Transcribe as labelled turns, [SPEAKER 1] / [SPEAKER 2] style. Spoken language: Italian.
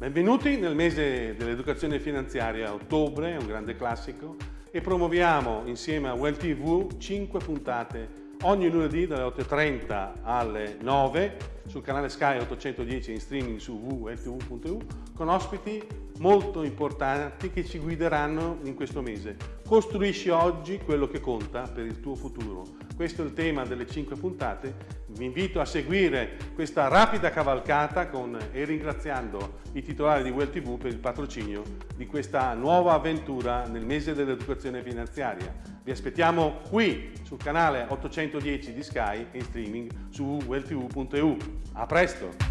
[SPEAKER 1] Benvenuti nel mese dell'educazione finanziaria, ottobre, un grande classico, e promuoviamo insieme a Well TV 5 puntate ogni lunedì dalle 8.30 alle 9 sul canale Sky 810 in streaming su www.ltv.eu con ospiti molto importanti che ci guideranno in questo mese. Costruisci oggi quello che conta per il tuo futuro. Questo è il tema delle 5 puntate. Vi invito a seguire questa rapida cavalcata con, e ringraziando i titolari di Well TV per il patrocinio di questa nuova avventura nel mese dell'educazione finanziaria. Vi aspettiamo qui sul canale 810 di Sky e in streaming su welltv.eu. A presto!